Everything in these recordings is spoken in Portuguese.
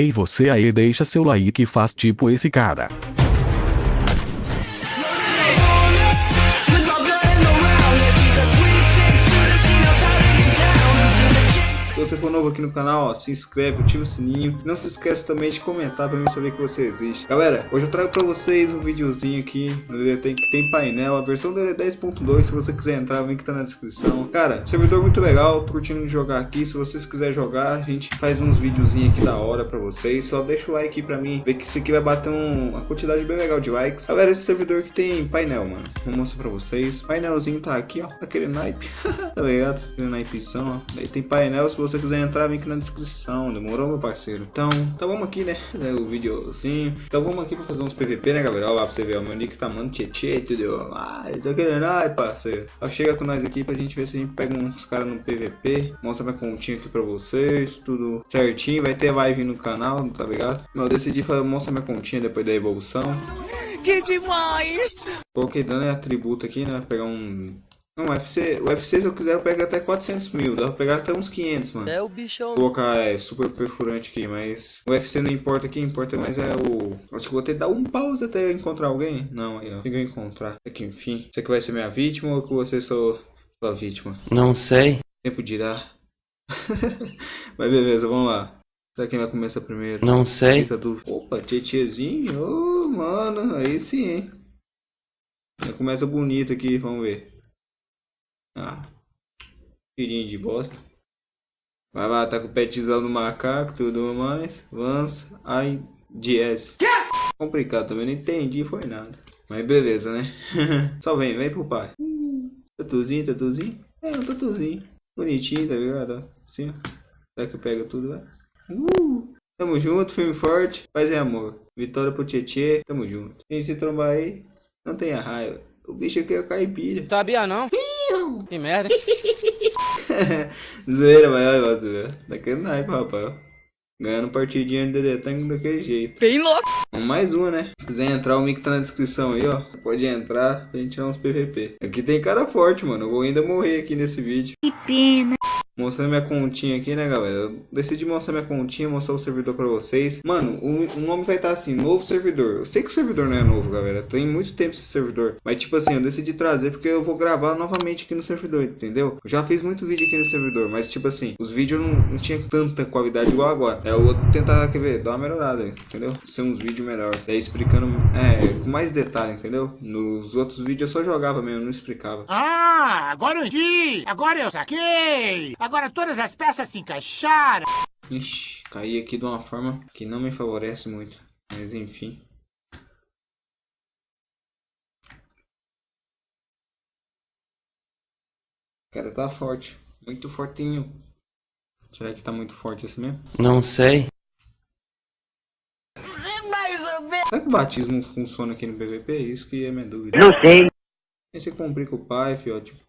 Ei você aí deixa seu like e faz tipo esse cara. Você for novo aqui no canal, ó, se inscreve, ativa o sininho. Não se esqueça também de comentar pra mim saber que você existe. Galera, hoje eu trago pra vocês um videozinho aqui no que tem painel. A versão dele é 10.2, se você quiser entrar, o link tá na descrição. Cara, servidor muito legal, tô curtindo jogar aqui. Se vocês quiserem jogar, a gente faz uns videozinhos aqui da hora pra vocês. Só deixa o like pra mim, ver que isso aqui vai bater um, uma quantidade bem legal de likes. Galera, esse servidor aqui tem painel, mano. Vou mostrar pra vocês. Painelzinho tá aqui, ó, aquele naipe. tá ligado? Aquele naipezão, ó. Aí tem painel, se você quiser entrar, vem aqui na descrição. Demorou, meu parceiro? Então, então vamos aqui, né? O videozinho. Então vamos aqui pra fazer uns PVP, né, galera? Olha lá pra você ver. O meu nick tá mano tietê, entendeu? Ah, tá querendo, ai, parceiro. Ó, chega com nós aqui pra gente ver se a gente pega uns caras no PVP. Mostra minha continha aqui pra vocês. Tudo certinho. Vai ter live no canal, tá ligado? Eu decidi fazer, mostrar minha continha depois da evolução. Que demais! Coloquei dano e atributo aqui, né? Pegar um não, UFC, UFC se eu quiser eu pego até 400 mil, dá pra pegar até uns 500, mano. É o bichão. Vou colocar é, super perfurante aqui, mas o UFC não importa aqui, importa mais é o... Acho que vou ter que dar um pause até encontrar alguém. Não, aí ó, consegui encontrar. Aqui, enfim. Você que vai ser minha vítima ou que você sou sua vítima? Não sei. Tempo dirá. mas beleza, vamos lá. Será quem vai começar primeiro? Não sei. Opa, tietezinho, ô oh, mano, aí sim, hein. Já começa bonito aqui, vamos ver. Tirinho de bosta. Vai lá, tá com o petzão no macaco, tudo mais. Vans, ai, DS. Complicado também, não entendi, foi nada. Mas beleza, né? Só vem, vem pro pai. tatuzinho, tatuzinho. É, um tatuzinho. Bonitinho, tá ligado? Assim, ó. Será que eu pego tudo, vai? Uh! Tamo junto, filme forte, paz e amor. Vitória pro Tietê, tamo junto. Quem se trombar aí, não tenha raiva. O bicho aqui é o caipira. Sabia não? Que merda. Zoeira, mas olha você, velho. Daquele naipe, rapaz. Ganhando partidinha de DD Tank daquele jeito. Bem louco. Mais uma, né? Se quiser entrar, o link tá na descrição aí, ó. Pode entrar pra gente tirar uns PVP. Aqui tem cara forte, mano. Eu vou ainda morrer aqui nesse vídeo. Que pena. Mostrando minha continha aqui, né, galera? Eu decidi mostrar minha continha, mostrar o servidor pra vocês. Mano, o, o nome vai estar assim, novo servidor. Eu sei que o servidor não é novo, galera. Tem muito tempo esse servidor. Mas, tipo assim, eu decidi trazer porque eu vou gravar novamente aqui no servidor, entendeu? Eu já fiz muito vídeo aqui no servidor, mas, tipo assim, os vídeos não, não tinha tanta qualidade igual agora. É, eu vou tentar, quer ver, dar uma melhorada, entendeu? Ser uns vídeos melhor. Daí explicando, é, com mais detalhe, entendeu? Nos outros vídeos eu só jogava mesmo, não explicava. Ah, agora eu vi! Agora eu saquei! Agora todas as peças se encaixaram. Ixi, caí aqui de uma forma que não me favorece muito. Mas enfim. O cara tá forte. Muito fortinho. Será que tá muito forte assim mesmo? Não sei. Será que o batismo funciona aqui no PVP? Isso que é minha dúvida. Não sei. Esse complica o pai, fio, tipo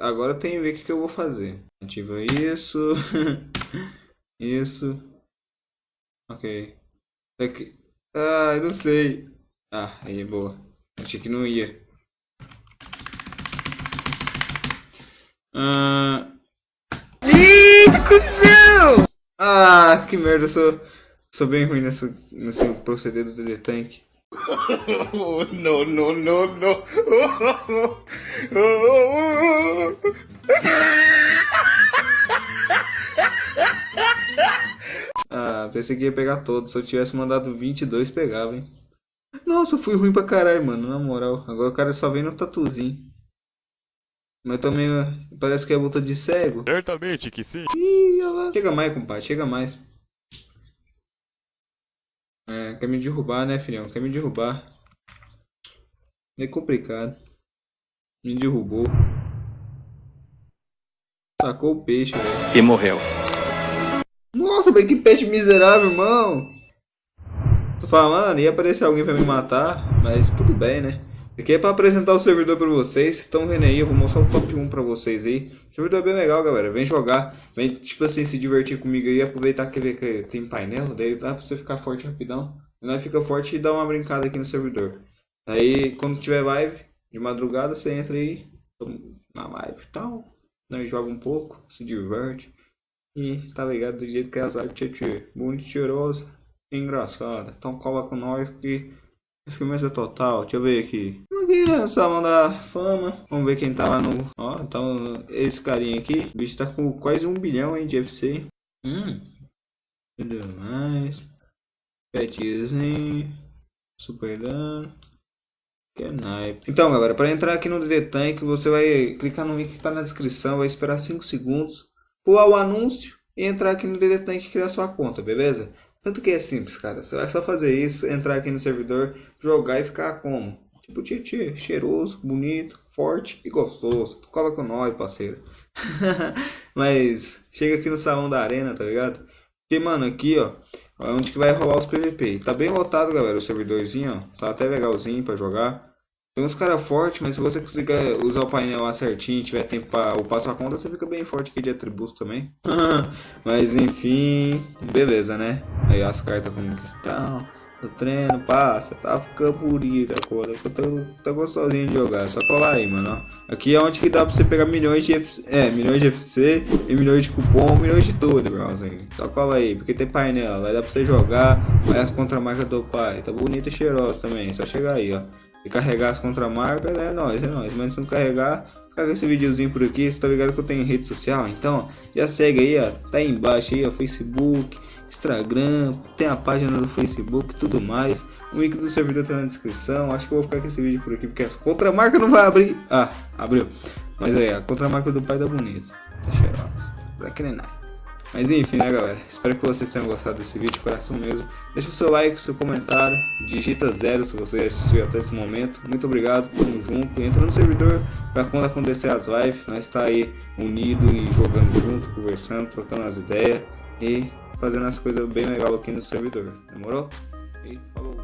Agora eu tenho que ver o que, eu vou fazer. Ativa isso. isso. Ok. Aqui. Ah, eu não sei. Ah, aí, boa. Achei que não ia. Ah... Eita, cuzão! Ah, que merda, eu sou, sou bem ruim nesse, nesse proceder do DD No, no, no, no. ah, pensei que ia pegar todos. Se eu tivesse mandado 22, pegava, hein. Nossa, fui ruim pra caralho, mano, na moral. Agora o cara só vem no tatuzinho. Mas também parece que é luta de cego. Certamente que sim. Ih, chega mais, compadre, chega mais. É, quer me derrubar, né, filhão? Quer me derrubar. É complicado. Me derrubou. Tacou o peixe, velho. E morreu. Nossa, velho, que peixe miserável, irmão. Tô falando, ia aparecer alguém pra me matar, mas tudo bem, né? Aqui é pra apresentar o servidor pra vocês, estão vendo aí, eu vou mostrar o top 1 pra vocês aí. O servidor é bem legal, galera, vem jogar, vem, tipo assim, se divertir comigo aí, aproveitar que, que tem painel, daí dá pra você ficar forte rapidão. Nós fica forte e dá uma brincada aqui no servidor. Aí, quando tiver live, de madrugada, você entra aí na live e tal. Nós joga um pouco, se diverte. E tá ligado do jeito que é artes tchê, bonito, cheirosa e engraçada. Então cola com nós que é firmeza total. Deixa eu ver aqui. Aqui, né? Salão da fama. Vamos ver quem tá lá no. Ó, tá esse carinha aqui. O bicho tá com quase um bilhão hein, de FC. Hum. Tudo mais. Petzinho. Super dano. Que é naipe. Então, galera, para entrar aqui no DD Tank, você vai clicar no link que tá na descrição, vai esperar 5 segundos, pular o anúncio e entrar aqui no DD Tank e criar sua conta, beleza? Tanto que é simples, cara. Você vai só fazer isso, entrar aqui no servidor, jogar e ficar como? Tipo Tietê, cheiroso, bonito, forte e gostoso. Cola com nós, parceiro. Mas chega aqui no salão da arena, tá ligado? Porque, mano, aqui, ó, é onde que vai rolar os PVP. Tá bem lotado, galera, o servidorzinho, ó. Tá até legalzinho pra jogar. Tem uns caras fortes, mas se você conseguir usar o painel lá certinho, tiver tempo para upar sua conta, você fica bem forte aqui de atributo também. mas enfim, beleza, né? Aí as cartas como que estão. O treino passa, tá ficando bonita a coisa, tá, tá gostosinho de jogar, só colar aí, mano. Aqui é onde que dá pra você pegar milhões de FC, é, milhões de FC e milhões de cupom, milhões de tudo, irmãozinho. Só cola aí, porque tem painel, vai dar pra você jogar, vai as contramarcas do pai, tá bonita e cheirosa também, só chegar aí, ó. E carregar as contramarcas, é nóis, é nóis, mas se não carregar, Caga esse videozinho por aqui, você tá ligado que eu tenho rede social, então já segue aí, ó, tá aí embaixo aí, ó, Facebook, Instagram, tem a página do Facebook tudo mais. O link do servidor tá na descrição. Acho que eu vou ficar com esse vídeo por aqui porque as contramarca não vai abrir. Ah, abriu. Mas aí, a contramarca do pai tá bonita. Tá cheirosa. Black Night. Mas enfim, né galera? Espero que vocês tenham gostado desse vídeo, coração mesmo. Deixa o seu like, seu comentário, digita zero se você assistiu até esse momento. Muito obrigado, tamo junto. Entra no servidor para quando acontecer as lives, nós está aí unido e jogando junto, conversando, trocando as ideias. E fazendo as coisas bem legal aqui no servidor. Demorou? E falou.